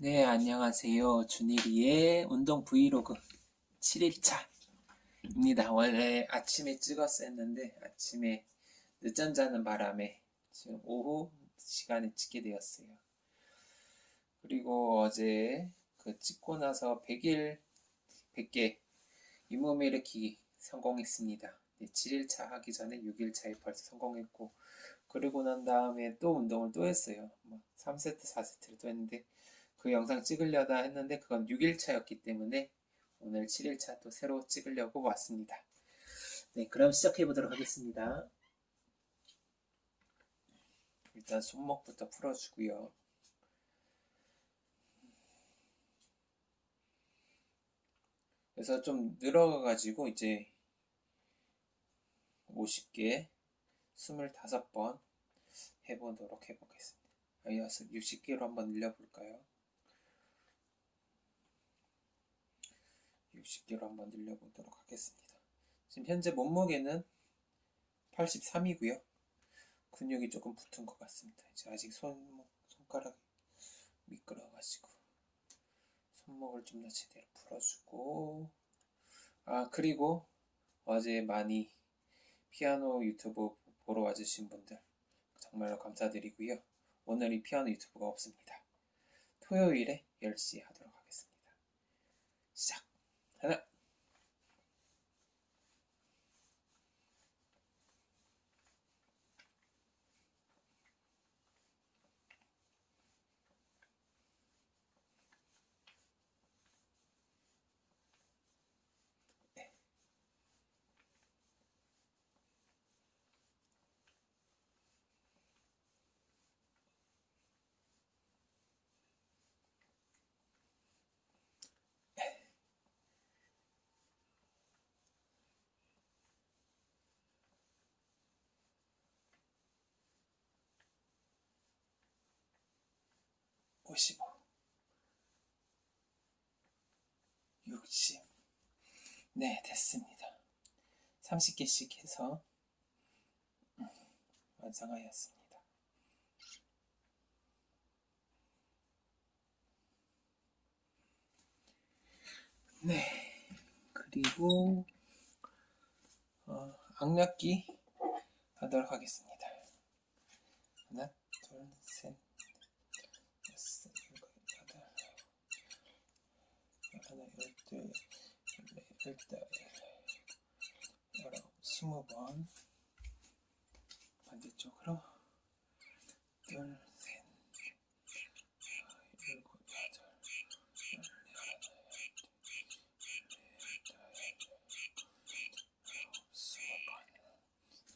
네, 안녕하세요. 준일이의 운동 브이로그 7일차 입니다. 원래 아침에 찍었었는데 아침에 늦잠 자는 바람에 지금 오후 시간에 찍게 되었어요. 그리고 어제 그 찍고 나서 100일 100개 잇몸 일으키기 성공했습니다. 네, 7일차 하기 전에 6일차에 벌써 성공했고 그리고 난 다음에 또 운동을 또 했어요. 뭐 3세트, 4세트를 또 했는데 그 영상 찍으려다 했는데 그건 6일차였기 때문에 오늘 7일차 또 새로 찍으려고 왔습니다. 네, 그럼 시작해 보도록 하겠습니다. 일단 손목부터 풀어주고요. 그래서 좀 늘어가가지고 이제 50개, 25번 해보도록 해보겠습니다. 이어서 60개로 한번 늘려볼까요? 60개로 한번 늘려보도록 하겠습니다. 지금 현재 몸무게는 83이고요. 근육이 조금 붙은 것 같습니다. 이제 아직 손목, 손가락이 미끄러워가지고 손목을 좀 더 제대로 풀어주고 아 그리고 어제 많이 피아노 유튜브 보러 와주신 분들 정말로 감사드리고요. 오늘 이 피아노 유튜브가 없습니다. 토요일에 10시에 하도록 하겠습니다. 시작! and 65 60 네, 됐습니다. 30개씩 해서 음, 완성하였습니다. 네, 그리고 어, 악력기 하도록 하겠습니다. 하나, 스무 번 반대쪽으로 둘, 셋, 일곱, 여덟, 열네,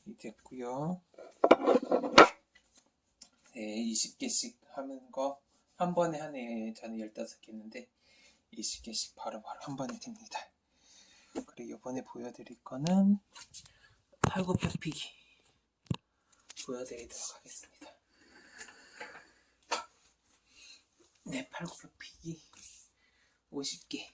번이 됐고요. 네, 20개씩 하는 거 한 번에 하네. 저는 15개 했는데 20개씩 바로바로 한 번에 됩니다. 그리고 이번에 보여드릴 거는 팔굽혀 펴기 보여드리도록 하겠습니다. 네, 팔굽혀 펴기 50개.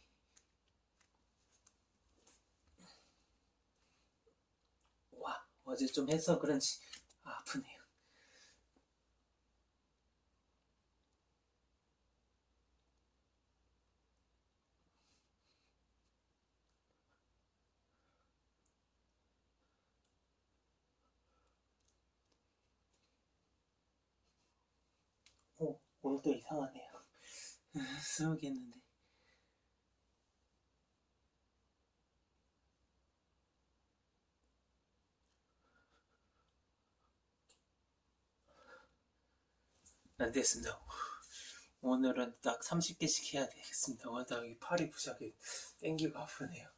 와, 어제 좀 해서 그런지 아프네요. 오, 오늘도 이상하네요. 쓰러겠는데. 안 됐습니다. 오늘은 딱 30개씩 해야 되겠습니다. 와, 나이 팔이 부작이 땡기고 아프네요.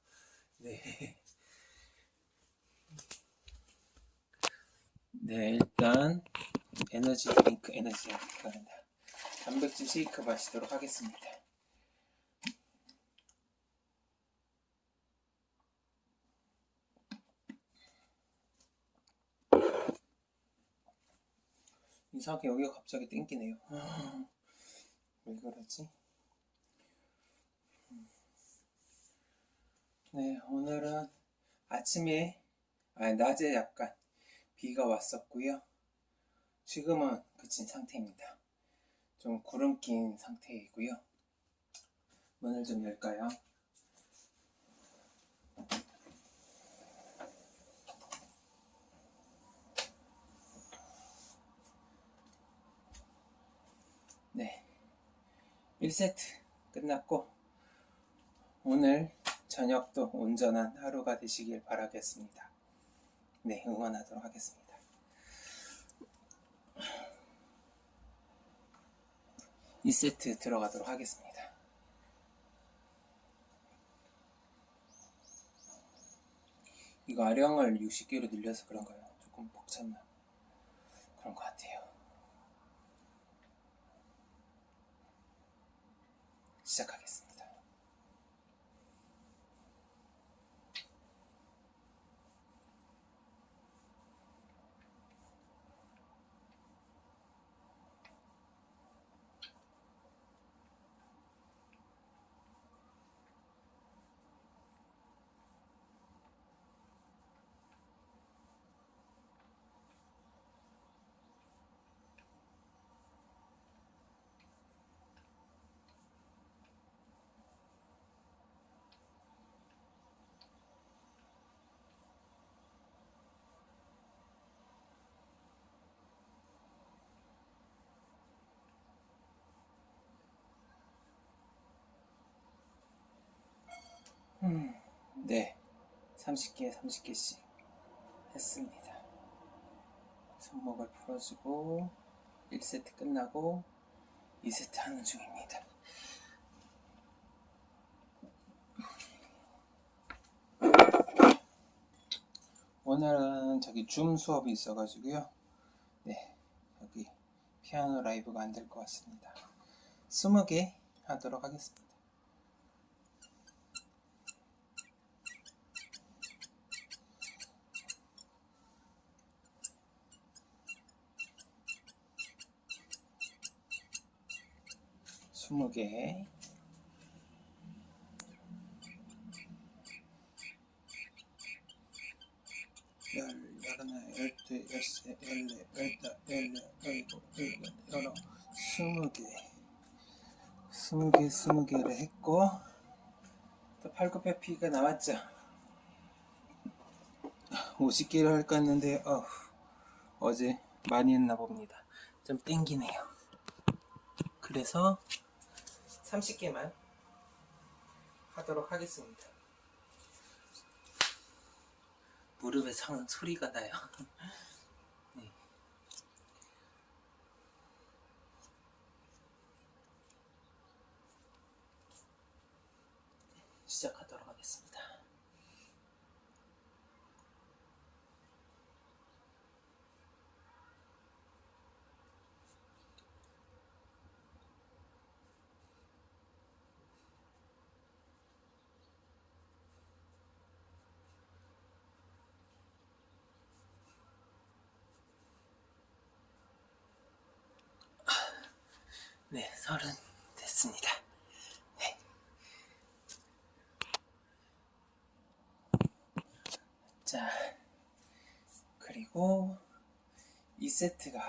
네. 네, 일단 에너지 드링크, 에너지 드링크가 된다. 단백질 쉐이크 마시도록 하겠습니다. 이상하게 여기가 갑자기 땡기네요. 아, 왜 그러지? 네, 오늘은 아침에, 아니, 낮에 약간 비가 왔었고요. 지금은 그친 상태입니다. 좀 구름 낀 상태이고요. 문을 좀 열까요? 네. 1세트 끝났고, 오늘 저녁도 온전한 하루가 되시길 바라겠습니다. 네, 응원하도록 하겠습니다. 2세트 들어가도록 하겠습니다. 이거 아령을 60개로 늘려서 그런가요? 조금 벅찼나? 그런 것 같아요. 시작하겠습니다. 음, 네. 30개, 30개씩 했습니다. 손목을 풀어주고 1세트 끝나고 2세트 하는 중입니다. 오늘은 저기 줌 수업이 있어가지고요. 네, 여기 피아노 라이브가 안 될 것 같습니다. 20개 하도록 하겠습니다. 스무 개. 열, 열하나, 열둘, 열세, 열네, 열다, 열네, 열일곱, 열여덟, 열아홉, 스무 개. 스무 개, 스무 개를 했고, 또 팔굽혀피가 나왔죠. 50개를 할까 했는데, 어 어제 많이 했나 봅니다. 좀 땡기네요. 그래서 30개만 하도록 하겠습니다. 무릎에 성 소리가 나요. 네. 시작하도록 하겠습니다. 네, 서른 됐습니다. 네. 자, 그리고 2세트가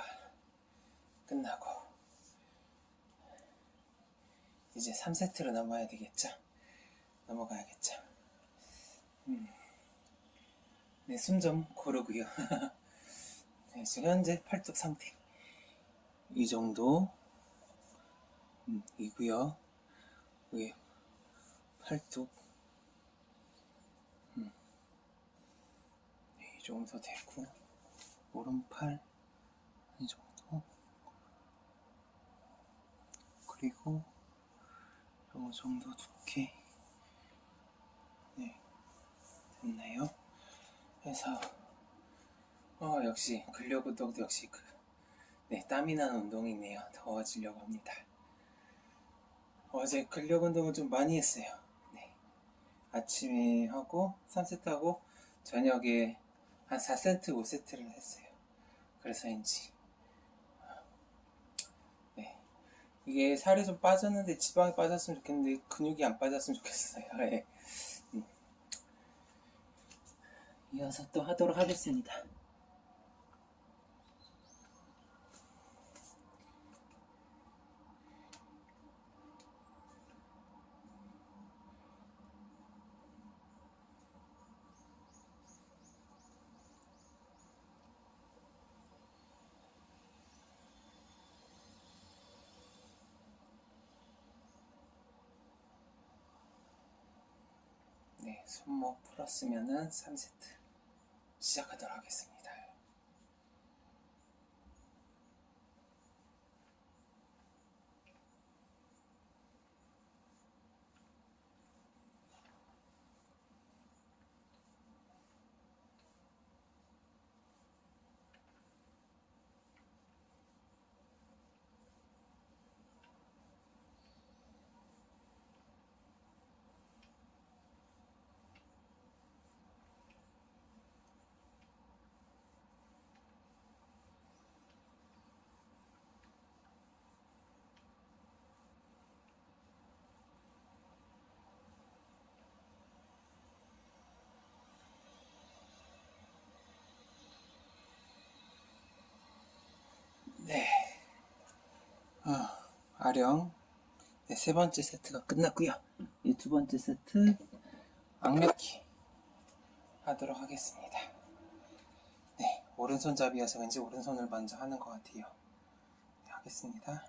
끝나고 이제 3세트로 넘어야 되겠죠? 넘어가야겠죠? 음. 네, 숨 좀 고르고요. 네, 지금 현재 팔뚝 상태 이 정도 음, 이고요. 여기 팔뚝 음, 네, 이 정도 되고 오른팔 이 정도 그리고 요 정도 두께 네 됐나요? 그래서 어 역시 근력 운동도 역시 그, 네 땀이 나는 운동이네요. 더워지려고 합니다. 어제 근력 운동을 좀 많이 했어요. 네. 아침에 하고 3세트 하고 저녁에 한 4세트, 5세트를 했어요. 그래서인지 네. 이게 살이 좀 빠졌는데 지방이 빠졌으면 좋겠는데 근육이 안 빠졌으면 좋겠어요. 네. 음. 이어서 또 하도록 하겠습니다. 네, 손목 풀었으면은 3세트 시작하도록 하겠습니다. 네. 아, 아령. 네, 세 번째 세트가 끝났고요. 이 두 번째 세트 악력기 하도록 하겠습니다. 네, 오른손잡이여서 왠지 오른손을 먼저 하는 것 같아요. 네, 하겠습니다.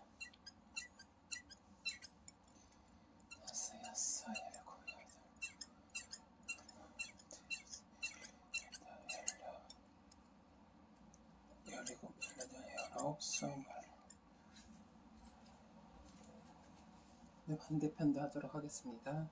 여섯, 여섯, 일곱, 여덟, 열여, 열일곱, 열여덟, 열아홉, 스물. 네, 반대편도 하도록 하겠습니다.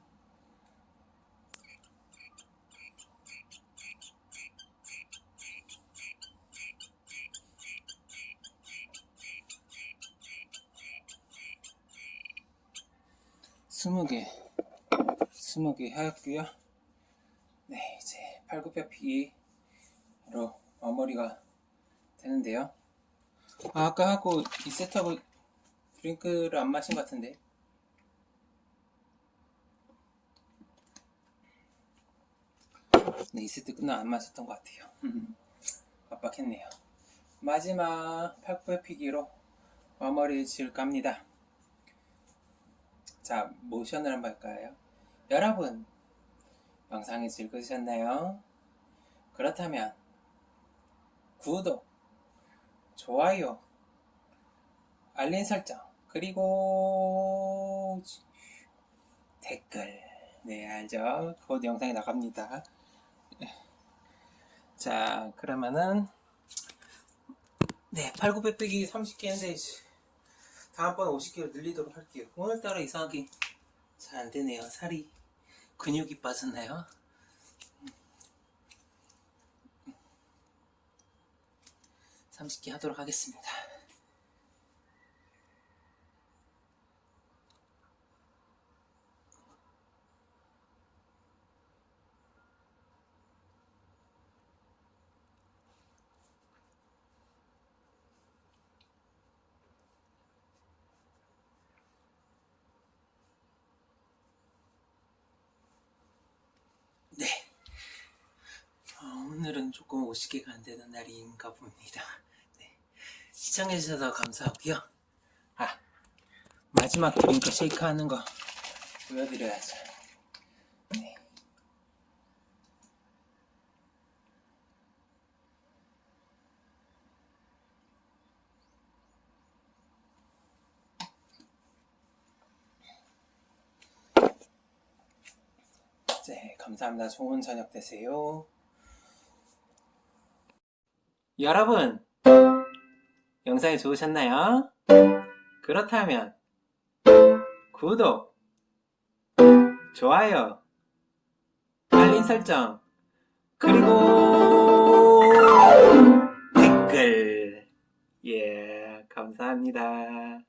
스무 개, 스무 개 하였고요. 네, 이제 팔굽혀펴기로 마무리가 되는데요. 아, 아까 하고 이 세트하고 드링크를 안 마신 것 같은데. 네, 이 세트 끝나 안 마셨던 것 같아요. 빡빡했네요. 마지막 팔굽혀펴기로 마무리 지을까 합니다. 자, 모션을 한번 할까요? 여러분, 영상이 즐거우셨나요? 그렇다면 구독, 좋아요, 알림 설정, 그리고 댓글. 네, 알죠? 곧 영상이 나갑니다. 자, 그러면은 네, 팔굽혀펴기 30개 했는데 다음번에 50개를 늘리도록 할게요. 오늘따라 이상하게 잘 안되네요. 살이 근육이 빠졌나요? 음. 30개 하도록 하겠습니다. 네. 어, 오늘은 조금 50개가 안 되는 날인가 봅니다. 네. 시청해주셔서 감사하고요. 아, 마지막 드링크 쉐이크 하는 거 보여드려야죠. 네. 네, 감사합니다. 좋은 저녁 되세요. 여러분, 영상이 좋으셨나요? 그렇다면 구독, 좋아요, 알림 설정, 그리고 댓글. 예, 감사합니다.